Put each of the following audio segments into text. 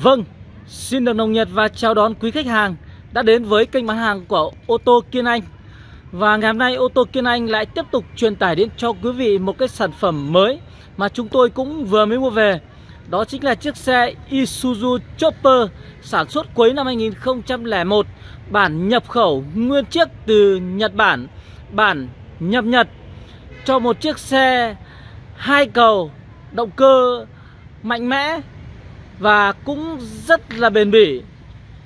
Vâng, xin được nồng nhiệt và chào đón quý khách hàng đã đến với kênh bán hàng của ô tô Kiên Anh. Và ngày hôm nay ô tô Kiên Anh lại tiếp tục truyền tải đến cho quý vị một cái sản phẩm mới mà chúng tôi cũng vừa mới mua về. Đó chính là chiếc xe Isuzu Chopper sản xuất cuối năm 2001 Bản nhập khẩu nguyên chiếc từ Nhật Bản, bản nhập Nhật Cho một chiếc xe hai cầu động cơ mạnh mẽ và cũng rất là bền bỉ.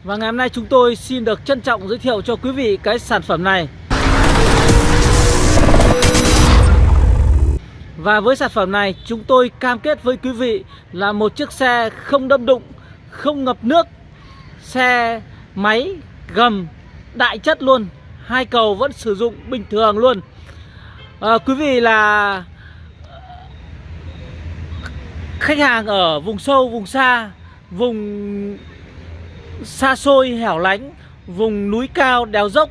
Và ngày hôm nay chúng tôi xin được trân trọng giới thiệu cho quý vị cái sản phẩm này. Và với sản phẩm này chúng tôi cam kết với quý vị là một chiếc xe không đâm đụng, không ngập nước, xe máy gầm đại chất luôn, hai cầu vẫn sử dụng bình thường luôn. À, quý vị là khách hàng ở vùng sâu, vùng xa, vùng xa xôi, hẻo lánh, vùng núi cao, đèo dốc,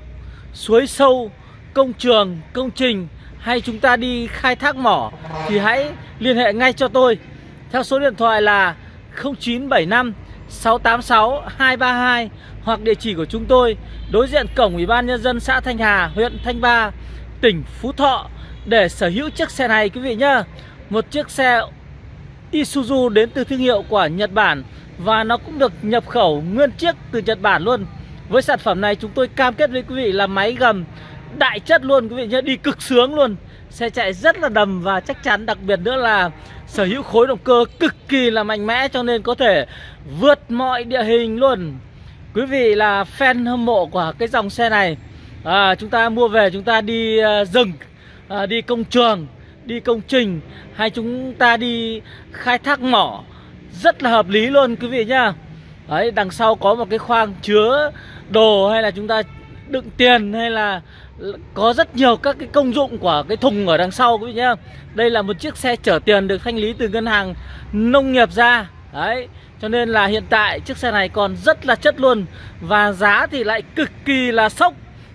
suối sâu, công trường, công trình hay chúng ta đi khai thác mỏ thì hãy liên hệ ngay cho tôi theo số điện thoại là 0975 686 232 hoặc địa chỉ của chúng tôi đối diện cổng Ủy ban nhân dân xã Thanh Hà, huyện Thanh Ba, tỉnh Phú Thọ để sở hữu chiếc xe này quý vị nhá. Một chiếc xe Isuzu đến từ thương hiệu của Nhật Bản và nó cũng được nhập khẩu nguyên chiếc từ Nhật Bản luôn. Với sản phẩm này chúng tôi cam kết với quý vị là máy gầm đại chất luôn quý vị nhé, đi cực sướng luôn. Xe chạy rất là đầm và chắc chắn đặc biệt nữa là sở hữu khối động cơ cực kỳ là mạnh mẽ cho nên có thể vượt mọi địa hình luôn. Quý vị là fan hâm mộ của cái dòng xe này à, Chúng ta mua về chúng ta đi uh, rừng, uh, đi công trường đi công trình hay chúng ta đi khai thác mỏ rất là hợp lý luôn quý vị nhá. Đấy, đằng sau có một cái khoang chứa đồ hay là chúng ta đựng tiền hay là có rất nhiều các cái công dụng của cái thùng ở đằng sau quý vị nhá. Đây là một chiếc xe chở tiền được thanh lý từ ngân hàng nông nghiệp ra. Đấy, cho nên là hiện tại chiếc xe này còn rất là chất luôn Và giá thì lại cực kỳ là sốc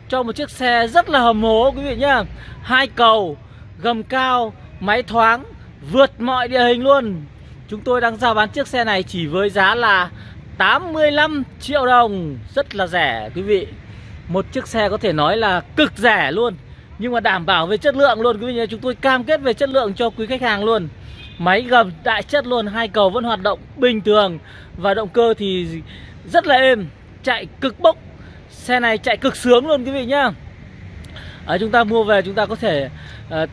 cho một chiếc xe rất là hầm hố quý vị nhá. Hai cầu gầm cao, máy thoáng, vượt mọi địa hình luôn. Chúng tôi đang giao bán chiếc xe này chỉ với giá là 85 triệu đồng. Rất là rẻ quý vị. Một chiếc xe có thể nói là cực rẻ luôn. Nhưng mà đảm bảo về chất lượng luôn quý vị nhé. Chúng tôi cam kết về chất lượng cho quý khách hàng luôn. Máy gầm đại chất luôn Hai cầu vẫn hoạt động bình thường. Và động cơ thì rất là êm Chạy cực bốc. Xe này chạy cực sướng luôn quý vị nhá. À, Chúng ta mua về chúng ta có thể uh,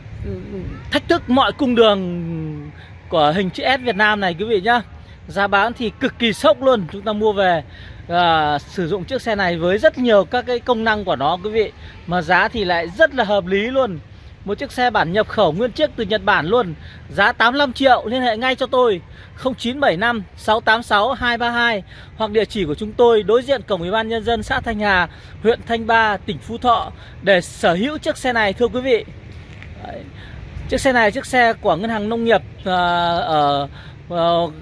thách thức mọi cung đường của hình chữ S Việt Nam này quý vị nhá. Giá bán thì cực kỳ sốc luôn. Chúng ta mua về à, sử dụng chiếc xe này với rất nhiều các cái công năng của nó quý vị. Mà giá thì lại rất là hợp lý luôn. Một chiếc xe bản nhập khẩu nguyên chiếc từ Nhật Bản luôn. Giá 85 triệu liên hệ ngay cho tôi. 0975 686 232 Hoặc địa chỉ của chúng tôi đối diện cổng ủy ban nhân dân xã Thanh Hà Huyện Thanh Ba, tỉnh Phú Thọ Để sở hữu chiếc xe này thưa quý vị. Đấy. Chiếc xe này chiếc xe của ngân hàng nông nghiệp uh, ở uh,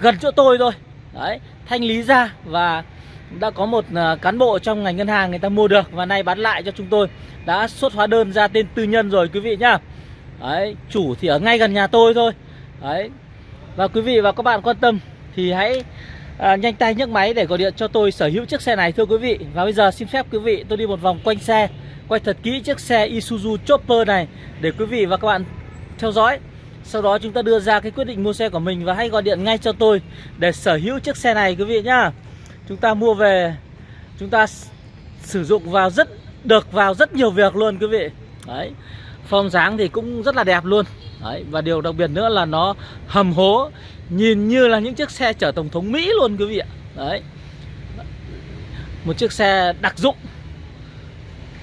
gần chỗ tôi thôi. Đấy, thanh lý ra và đã có một uh, cán bộ trong ngành ngân hàng người ta mua được và nay bán lại cho chúng tôi. Đã xuất hóa đơn ra tên tư nhân rồi quý vị nhá. Đấy, chủ thì ở ngay gần nhà tôi thôi. Đấy, và quý vị và các bạn quan tâm thì hãy à, nhanh tay nhấc máy để gọi điện cho tôi sở hữu chiếc xe này thưa quý vị. Và bây giờ xin phép quý vị tôi đi một vòng quanh xe. Quay thật kỹ chiếc xe Isuzu Chopper này để quý vị và các bạn theo dõi. Sau đó chúng ta đưa ra cái quyết định mua xe của mình và hãy gọi điện ngay cho tôi để sở hữu chiếc xe này quý vị nhá. Chúng ta mua về chúng ta sử dụng vào rất được vào rất nhiều việc luôn quý vị. Đấy Form dáng thì cũng rất là đẹp luôn. Đấy, và điều đặc biệt nữa là nó hầm hố Nhìn như là những chiếc xe chở Tổng thống Mỹ luôn quý vị ạ. Đấy. Một chiếc xe đặc dụng.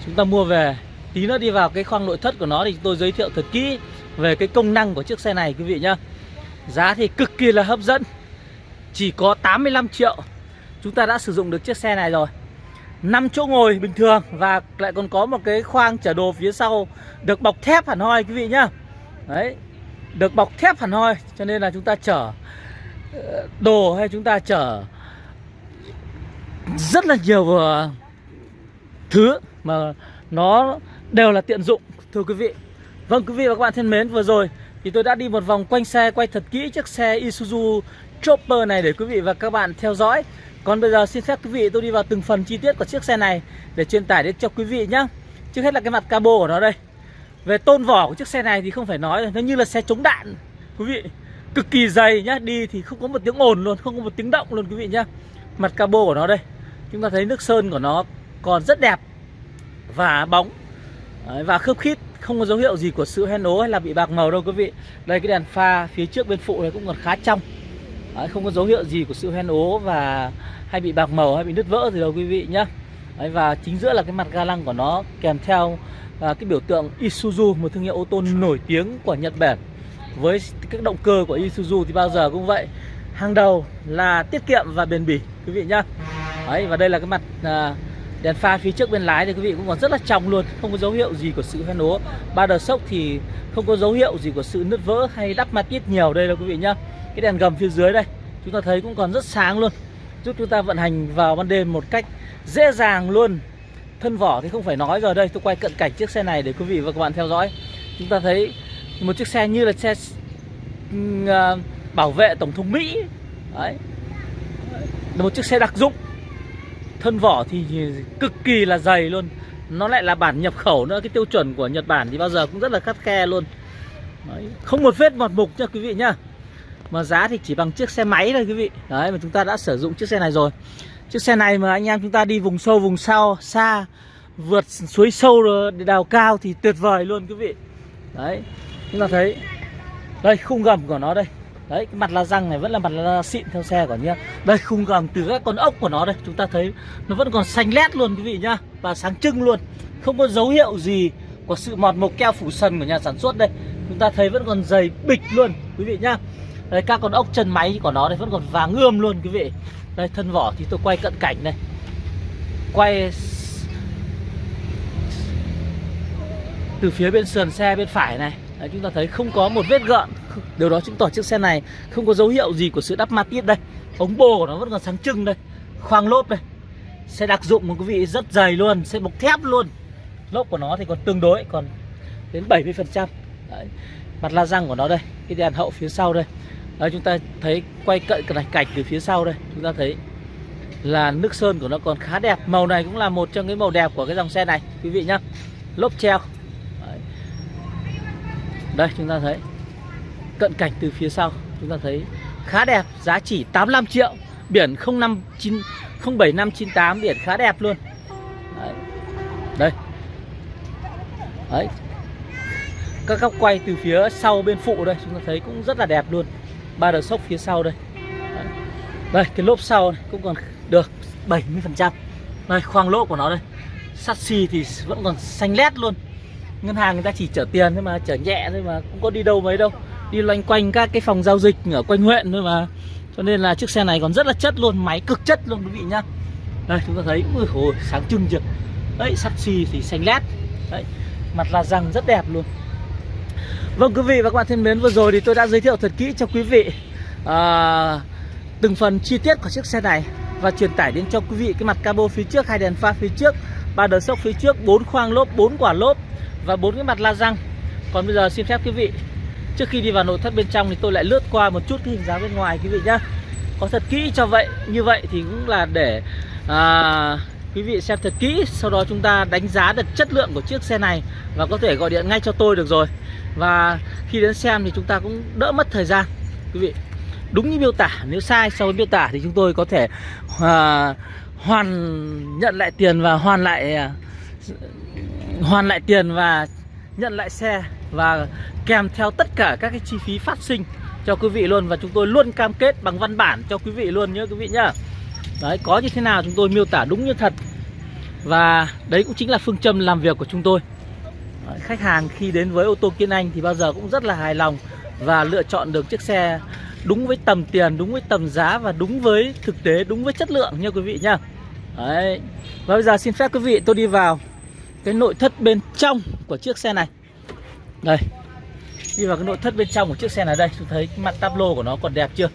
Chúng ta mua về. Tí nữa đi vào cái khoang nội thất của nó thì tôi giới thiệu thật kỹ Về cái công năng của chiếc xe này, quý vị nhá. Giá thì cực kỳ là hấp dẫn. Chỉ có 85 triệu. Chúng ta đã sử dụng được chiếc xe này rồi. 5 chỗ ngồi bình thường Và lại còn có một cái khoang chở đồ phía sau Được bọc thép hẳn hoi, quý vị nhá. Đấy, Được bọc thép hẳn hoi, Cho nên là chúng ta chở ờ, đồ hay chúng ta chở Rất là nhiều ờ, thứ. Mà nó đều là tiện dụng. Thưa quý vị Vâng quý vị và các bạn thân mến, vừa rồi Thì tôi đã đi một vòng quanh xe, Quay thật kỹ chiếc xe Isuzu chopper này để quý vị và các bạn theo dõi. Còn bây giờ xin phép quý vị tôi đi vào từng phần chi tiết của chiếc xe này Để truyền tải đến cho quý vị nhé Trước hết là cái mặt cabo của nó đây. Về tôn vỏ của chiếc xe này thì không phải nói Nó như là xe chống đạn. Quý vị, Cực kỳ dày nhá, Đi thì không có một tiếng ồn luôn, Không có một tiếng động luôn quý vị nhá. Mặt cabo của nó đây. Chúng ta thấy nước sơn của nó còn rất đẹp. Và bóng. Đấy, Và khớp khít Không có dấu hiệu gì của sự hen ố hay là bị bạc màu đâu quý vị. Đây cái đèn pha phía trước bên phụ này cũng còn khá trong. Đấy, Không có dấu hiệu gì của sự hen ố và hay bị bạc màu hay bị nứt vỡ gì đâu quý vị nhá. Đấy, Và chính giữa là cái mặt ga lăng của nó kèm theo à, cái biểu tượng Isuzu Một thương hiệu ô tô nổi tiếng của Nhật Bản. Với các động cơ của Isuzu thì bao giờ cũng vậy. Hàng đầu là tiết kiệm và bền bỉ quý vị nhá. Đấy, Và đây là cái mặt à, đèn pha phía trước bên lái thì quý vị cũng còn rất là trong luôn, Không có dấu hiệu gì của sự hoen ố Ba đờ sốc thì không có dấu hiệu gì của sự nứt vỡ hay đắp mặt ít nhiều đây đâu quý vị nhá. Cái đèn gầm phía dưới đây, Chúng ta thấy cũng còn rất sáng luôn. Giúp chúng ta vận hành vào ban đêm một cách dễ dàng luôn. Thân vỏ thì không phải nói rồi đây, Tôi quay cận cảnh chiếc xe này để quý vị và các bạn theo dõi. Chúng ta thấy một chiếc xe như là xe ừ, à, bảo vệ Tổng thống Mỹ. Đấy. Là một chiếc xe đặc dụng thân vỏ thì cực kỳ là dày luôn. Nó lại là bản nhập khẩu nữa, cái tiêu chuẩn của Nhật Bản thì bao giờ cũng rất là khắt khe luôn. Đấy. không một vết mọt mục nha quý vị nhá. Mà giá thì chỉ bằng chiếc xe máy thôi quý vị. Đấy, mà chúng ta đã sử dụng chiếc xe này rồi. Chiếc xe này mà anh em chúng ta đi vùng sâu, vùng sau, xa, vượt suối sâu đào cao thì tuyệt vời luôn quý vị. Đấy, chúng ta thấy. Đây, khung gầm của nó đây. Đấy, cái mặt la răng này vẫn là mặt la xịn theo xe của nhá. Đây, khung gầm từ các con ốc của nó đây Chúng ta thấy nó vẫn còn xanh lét luôn quý vị nhá Và sáng trưng luôn. Không có dấu hiệu gì của sự mọt mộc keo phủ sần của nhà sản xuất đây. Chúng ta thấy vẫn còn dày bịch luôn quý vị nhá. Đây, các con ốc chân máy của nó đây vẫn còn vàng ươm luôn quý vị. Đây, thân vỏ thì tôi quay cận cảnh đây. Quay từ phía bên sườn xe bên phải này. Đấy, chúng ta thấy không có một vết gợn. Điều đó chứng tỏ chiếc xe này không có dấu hiệu gì của sự đắp ma tiết đây. Ống bồ của nó vẫn còn sáng trưng đây. Khoang lốp đây. Xe đặc dụng một quý vị rất dày luôn Xe bọc thép luôn. Lốp của nó thì còn tương đối Còn đến 70% Đấy. Mặt la răng của nó đây Cái đèn hậu phía sau đây. Đấy, chúng ta thấy quay cận cái cảnh từ phía sau đây Chúng ta thấy là nước sơn của nó còn khá đẹp. Màu này cũng là một trong cái màu đẹp của cái dòng xe này Quý vị nhá. Lốp treo đây, chúng ta thấy Cận cảnh từ phía sau. Chúng ta thấy khá đẹp, Giá chỉ 85 triệu. Biển 059 07598 Biển khá đẹp luôn. Đấy. Đây. Đấy. Các góc quay từ phía sau bên phụ đây, Chúng ta thấy cũng rất là đẹp luôn. Ba đầu sốc phía sau đây. Đấy. Đây, cái lốp sau này cũng còn được 70% Đây, khoang lỗ của nó đây. Sắt xi thì vẫn còn xanh lét luôn ngân hàng người ta chỉ chở tiền thôi mà chở nhẹ thôi mà cũng có đi đâu mấy đâu. Đi loanh quanh các cái phòng giao dịch ở quanh huyện thôi mà. Cho nên là chiếc xe này còn rất là chất luôn máy cực chất luôn quý vị nhá. Đây chúng ta thấy ui hồi sáng trưng chưa đấy sắt xì thì xanh lét. Đấy mặt là răng rất đẹp luôn. Vâng quý vị và các bạn thân mến vừa rồi thì tôi đã giới thiệu thật kỹ cho quý vị à, từng phần chi tiết của chiếc xe này và truyền tải đến cho quý vị cái mặt cabo phía trước hai đèn pha phía trước ba đợt sốc phía trước bốn khoang lốp bốn quả lốp và bốn cái mặt la răng. Còn bây giờ xin phép quý vị trước khi đi vào nội thất bên trong thì tôi lại lướt qua một chút cái hình dáng bên ngoài quý vị nhá. Có thật kỹ cho vậy như vậy thì cũng là để à, quý vị xem thật kỹ sau đó chúng ta đánh giá được chất lượng của chiếc xe này và có thể gọi điện ngay cho tôi được rồi. Và khi đến xem thì chúng ta cũng đỡ mất thời gian quý vị. Đúng như miêu tả nếu sai so với miêu tả thì chúng tôi có thể à, hoàn nhận lại tiền và hoàn lại à, hoàn lại tiền và nhận lại xe và kèm theo tất cả các cái chi phí phát sinh cho quý vị luôn. Và chúng tôi luôn cam kết bằng văn bản cho quý vị luôn nhé quý vị nhá. Đấy có như thế nào chúng tôi miêu tả đúng như thật. Và đấy cũng chính là phương châm làm việc của chúng tôi. Đấy, khách hàng khi đến với ô tô Kiên Anh thì bao giờ cũng rất là hài lòng và lựa chọn được chiếc xe đúng với tầm tiền đúng với tầm giá và đúng với thực tế đúng với chất lượng nha quý vị nhá đấy. Và bây giờ xin phép quý vị, tôi đi vào cái nội thất bên trong của chiếc xe này. Đây. Đi vào cái nội thất bên trong của chiếc xe này đây. Chúng thấy cái mặt tắp lô của nó còn đẹp chưa?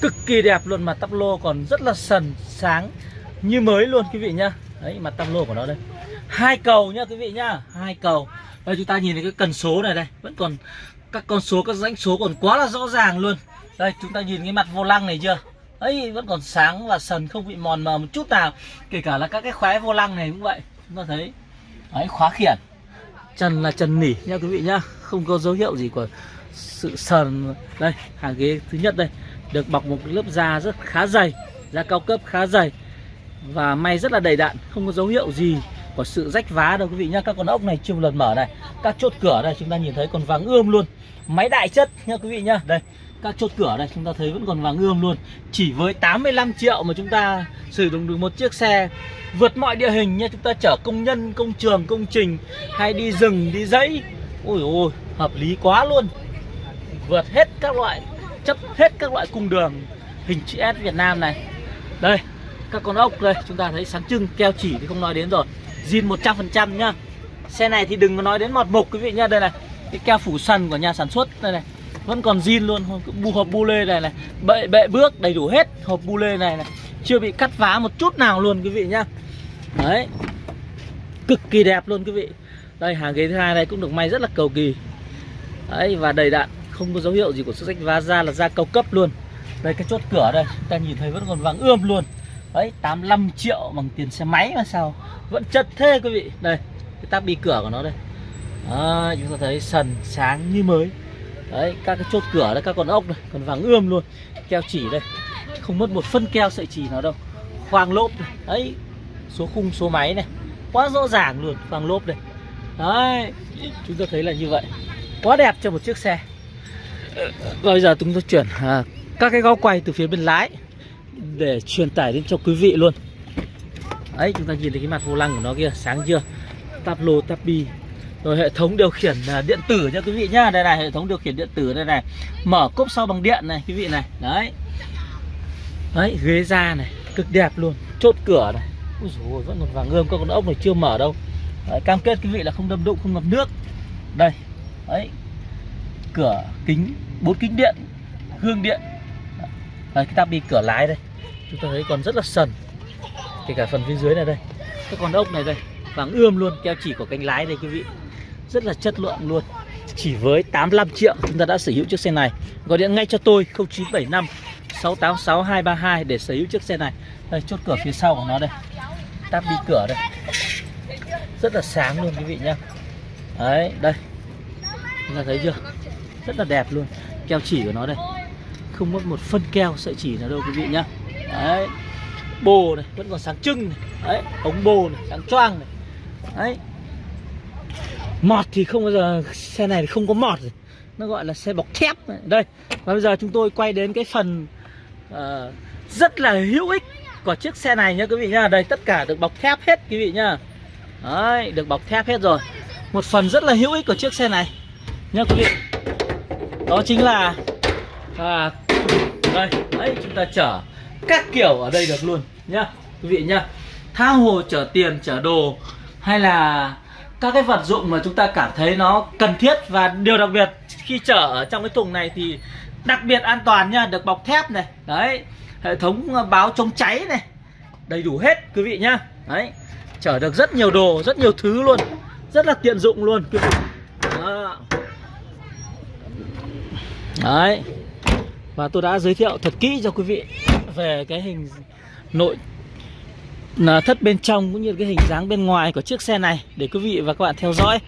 Cực kỳ đẹp luôn, mặt tắp lô còn rất là sần, sáng như mới luôn quý vị nhá. Đấy, mặt tắp lô của nó đây. Hai cầu nhá quý vị nhá, hai cầu. Đây, chúng ta nhìn thấy cái cần số này đây. Vẫn còn các con số, các dãnh số còn quá là rõ ràng luôn. Đây, chúng ta nhìn cái mặt vô lăng này chưa? Ấy vẫn còn sáng và sần không bị mòn mờ một chút nào. Kể cả là các cái khóe vô lăng này cũng vậy, chúng ta thấy. Đấy, khóa khiển. Trần là trần nỉ nha quý vị nhá. Không có dấu hiệu gì của sự sờn. Đây, hàng ghế thứ nhất đây. Được bọc một lớp da rất khá dày, da cao cấp khá dày. Và may rất là đầy đặn, không có dấu hiệu gì của sự rách vá đâu quý vị nhá. Các con ốc này chưa một lần mở này. Các chốt cửa đây, chúng ta nhìn thấy còn vàng ươm luôn. Máy đại chất nha quý vị nhá. Đây các chốt cửa đây chúng ta thấy vẫn còn vàng ươm luôn. Chỉ với 85 triệu mà chúng ta sử dụng được một chiếc xe vượt mọi địa hình nha chúng ta chở công nhân, công trường, công trình hay đi rừng, đi dãy. Ôi ôi, hợp lý quá luôn. Vượt hết các loại, chấp hết các loại cung đường hình chữ S Việt Nam này. Đây, các con ốc đây, chúng ta thấy sáng trưng, keo chỉ thì không nói đến rồi. Zin 100% nhá. Xe này thì đừng có nói đến mọt mục quý vị nhá. Đây này, cái keo phủ sần của nhà sản xuất, đây này vẫn còn zin luôn bu hộp bu lê này này. Bệ bệ bước đầy đủ hết hộp bu lê này này. Chưa bị cắt vá một chút nào luôn quý vị nhá. Đấy. Cực kỳ đẹp luôn quý vị. Đây hàng ghế thứ hai này cũng được may rất là cầu kỳ. Đấy và đầy đặn. Không có dấu hiệu gì của sự rách vá da là da cao cấp luôn. Đây cái chốt cửa đây. Ta nhìn thấy vẫn còn vàng ươm luôn. Đấy 85 triệu bằng tiền xe máy mà sao. Vẫn chất thế quý vị. Đây cái tab bi cửa của nó đây. À, chúng ta thấy sần sáng như mới đấy các cái chốt cửa đây các con ốc này còn vàng ươm luôn. Keo chỉ đây không mất một phân keo sợi chỉ nào đâu. Khoang lốp này. đấy số khung số máy này. Quá rõ ràng luôn khoang lốp đây. Đấy chúng ta thấy là như vậy. Quá đẹp cho một chiếc xe. Bây giờ chúng tôi chuyển à, các cái góc quay từ phía bên lái để truyền tải đến cho quý vị luôn. Đấy chúng ta nhìn thấy cái mặt vô lăng của nó kia sáng chưa? Táp lô rồi hệ thống điều khiển à, điện tử nha quý vị nhá. Đây này hệ thống điều khiển điện tử đây này. Mở cốp sau bằng điện này quý vị này. Đấy. Đấy ghế da này cực đẹp luôn. Chốt cửa này. Úi dồi, vẫn còn vàng ươm các con ốc này chưa mở đâu. Đấy, cam kết quý vị là không đâm đụng không ngập nước. Đây. Đấy. Cửa kính bốn kính điện gương điện. Đây cái tabi cửa lái đây. Chúng ta thấy còn rất là sần. Kể cả phần phía dưới này đây. Các con ốc này đây vàng ươm luôn keo chỉ của cánh lái đây quý vị rất là chất lượng luôn. Chỉ với 85 triệu chúng ta đã sở hữu chiếc xe này. Gọi điện ngay cho tôi 0975 686 232 để sở hữu chiếc xe này. Đây, chốt cửa phía sau của nó đây. Táp đi cửa đây. Rất là sáng luôn quý vị nhá. Đấy, đây. Chúng ta thấy chưa? Rất là đẹp luôn. Keo chỉ của nó đây. Không mất một phân keo sợi chỉ nào đâu quý vị nhá. Đấy. Bồ này, vẫn còn sáng trưng này. Đấy, ống bồ này, sáng choang này. Đấy mọt thì không bao giờ xe này không có mọt rồi. Nó gọi là xe bọc thép đây và bây giờ chúng tôi quay đến cái phần uh, rất là hữu ích của chiếc xe này nhá quý vị nhá. Đây tất cả được bọc thép hết quý vị nhá. Đấy được bọc thép hết rồi. Một phần rất là hữu ích của chiếc xe này nhá quý vị. Đó chính là à, đây đấy chúng ta chở các kiểu ở đây được luôn nhá quý vị nhá. Tha hồ chở tiền chở đồ hay là các cái vật dụng mà chúng ta cảm thấy nó cần thiết và điều đặc biệt, khi chở ở trong cái thùng này thì đặc biệt an toàn nha, được bọc thép này, đấy, hệ thống báo chống cháy này, đầy đủ hết quý vị nhá đấy, chở được rất nhiều đồ, rất nhiều thứ luôn, rất là tiện dụng luôn quý vị Đó. đấy, và tôi đã giới thiệu thật kỹ cho quý vị về cái hình nội thất bên trong cũng như cái hình dáng bên ngoài của chiếc xe này để quý vị và các bạn theo dõi.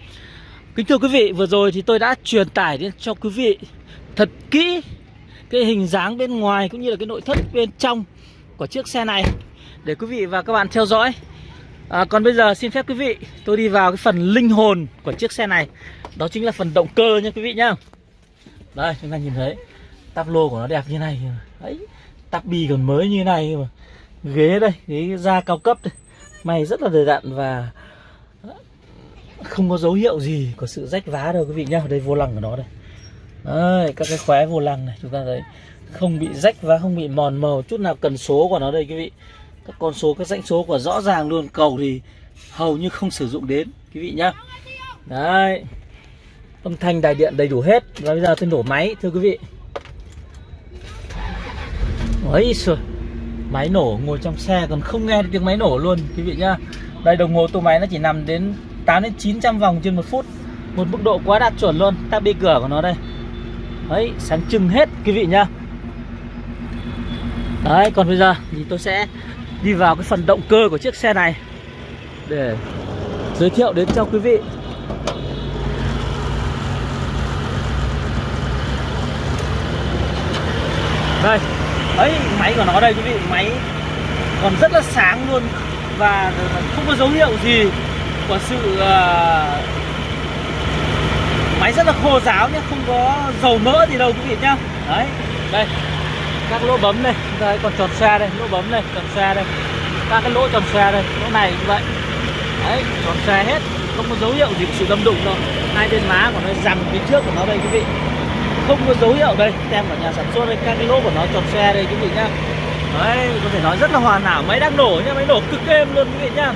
Kính thưa quý vị, vừa rồi thì tôi đã truyền tải đến cho quý vị thật kỹ cái hình dáng bên ngoài cũng như là cái nội thất bên trong của chiếc xe này để quý vị và các bạn theo dõi. À, còn bây giờ xin phép quý vị tôi đi vào cái phần linh hồn của chiếc xe này đó chính là phần động cơ nha quý vị nhá. Đây chúng ta nhìn thấy tắp lô của nó đẹp như này đấy tắp bi còn mới như này mà ghế đây ghế da cao cấp đây. Mày rất là đầy đặn và không có dấu hiệu gì của sự rách vá đâu quý vị nhá. Đây vô lăng của nó đây. Đấy, các cái khóe vô lăng này chúng ta thấy không bị rách vá không bị mòn màu chút nào cần số của nó đây quý vị. Các con số các dãnh số của rõ ràng luôn cầu thì hầu như không sử dụng đến quý vị nhá. Đấy âm thanh đài điện đầy đủ hết và bây giờ tôi nổ máy thưa quý vị. Ấy rồi máy nổ ngồi trong xe còn không nghe được tiếng máy nổ luôn, quý vị nhá. Đây, đồng hồ tua máy nó chỉ nằm đến 8 đến 900 vòng trên một phút. Một mức độ quá đạt chuẩn luôn ta đi cửa của nó đây. Đấy, sáng trưng hết, quý vị nhá. Đấy, còn bây giờ thì tôi sẽ đi vào cái phần động cơ của chiếc xe này Để giới thiệu đến cho quý vị. Đây ấy máy của nó đây quý vị Máy còn rất là sáng luôn Và không có dấu hiệu gì của sự uh, Máy rất là khô ráo nhé Không có dầu mỡ gì đâu quý vị nhá. Đấy Đây Các lỗ bấm đây Đây còn tròn xe đây Lỗ bấm đây Tròn xe đây Các cái lỗ tròn xe đây Lỗ này cũng vậy. Đấy tròn xe hết Không có dấu hiệu gì của sự đâm đụng đâu. Hai bên má của nó rằng phía trước của nó đây quý vị không có dấu hiệu đây. Tem của nhà sản xuất đây, các cái lỗ của nó tròn xe đây, quý vị nhá. Đấy, có thể nói rất là hoàn hảo, máy đang nổ nhá, máy nổ cực êm luôn, quý vị nhá.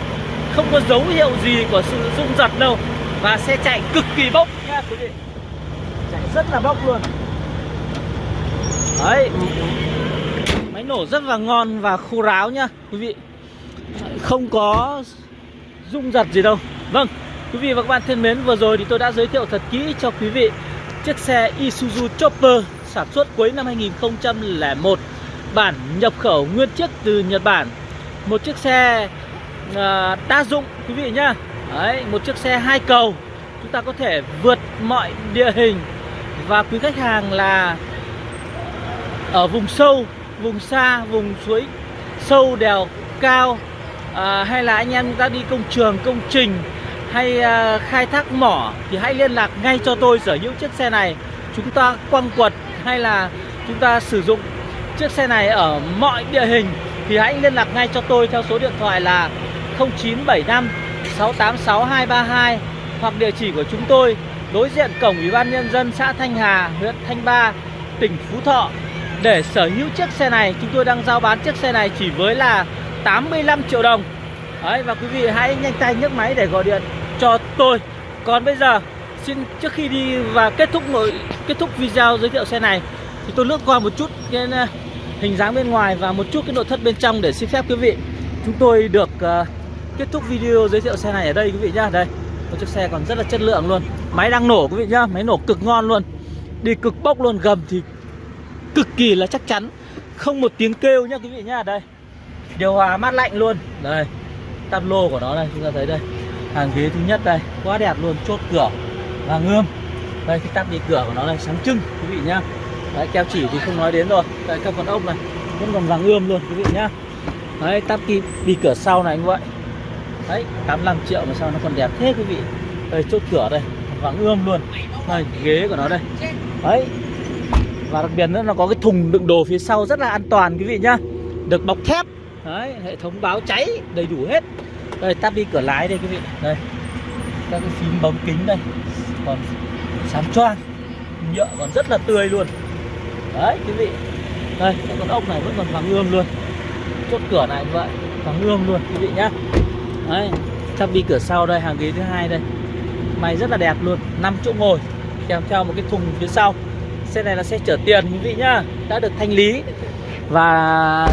Không có dấu hiệu gì của sự rung giật đâu. Và xe chạy cực kỳ bốc nhá, quý vị. Chạy rất là bốc luôn. Đấy. Máy nổ rất là ngon và khô ráo nhá, quý vị. Không có rung giật gì đâu. Vâng quý vị và các bạn thân mến, vừa rồi thì tôi đã giới thiệu thật kỹ cho quý vị chiếc xe Isuzu Chopper sản xuất cuối năm 2001 bản nhập khẩu nguyên chiếc từ Nhật Bản. Một chiếc xe uh, đa dụng quý vị nhá. Đấy, một chiếc xe hai cầu. Chúng ta có thể vượt mọi địa hình. Và quý khách hàng là ở vùng sâu vùng xa vùng suối sâu đèo cao. À, hay là anh em ta đi công trường công trình hay à, khai thác mỏ thì hãy liên lạc ngay cho tôi sở hữu chiếc xe này chúng ta quăng quật hay là chúng ta sử dụng chiếc xe này ở mọi địa hình thì hãy liên lạc ngay cho tôi theo số điện thoại là 0975 686 232 hoặc địa chỉ của chúng tôi đối diện cổng Ủy ban Nhân dân xã Thanh Hà, huyện Thanh Ba, tỉnh Phú Thọ. Để sở hữu chiếc xe này, chúng tôi đang giao bán chiếc xe này chỉ với là 85 triệu đồng. Đấy, và quý vị hãy nhanh tay nhấc máy để gọi điện tôi. Còn bây giờ xin trước khi đi và kết thúc nội kết thúc video giới thiệu xe này thì tôi lướt qua một chút cái ờ, hình dáng bên ngoài và một chút cái nội thất bên trong để xin phép quý vị. Chúng tôi được uh, kết thúc video giới thiệu xe này ở đây quý vị nhá. Đây một chiếc xe còn rất là chất lượng luôn. Máy đang nổ quý vị nhá máy nổ cực ngon luôn. Đi cực bốc luôn gầm thì cực kỳ là chắc chắn. Không một tiếng kêu nhá quý vị nhá. Đây điều hòa mát lạnh luôn. Đây tablo của nó đây chúng ta thấy đây hàng ghế thứ nhất đây quá đẹp luôn chốt cửa và ngươm đây cái tắp đi cửa của nó này sáng trưng quý vị nhá. Đấy keo chỉ thì không nói đến rồi đây các con ốc này vẫn còn vàng ươm luôn quý vị nhá. Đấy tắp đi, đi cửa sau này như vậy đấy 85 triệu mà sao nó còn đẹp thế quý vị. Đây chốt cửa đây vàng ươm luôn. Đây ghế của nó đây. Đấy. Và đặc biệt nữa nó có cái thùng đựng đồ phía sau rất là an toàn quý vị nhá. Được bọc thép. Đấy hệ thống báo cháy đầy đủ hết đây tắp đi cửa lái đây quý vị. Đây. Các cái phím bấm kính đây. Còn sáng choang, nhựa còn rất là tươi luôn. Đấy, quý vị. Đây cái con ốc này vẫn còn vàng ươm luôn. Chốt cửa này vậy, vàng ươm luôn, quý vị nhá. Đấy tắp đi cửa sau đây, hàng ghế thứ hai đây. Mày rất là đẹp luôn 5 chỗ ngồi, kèm theo một cái thùng phía sau. Xe này là xe chở tiền, quý vị nhá, đã được thanh lý. Và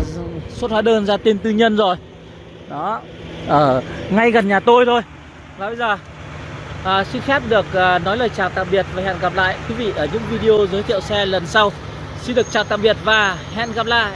xuất hóa đơn ra tên tư nhân rồi. Đó ở ngay gần nhà tôi thôi. Và bây giờ à, xin phép được à, nói lời chào tạm biệt và hẹn gặp lại quý vị ở những video giới thiệu xe lần sau. Xin được chào tạm biệt và hẹn gặp lại.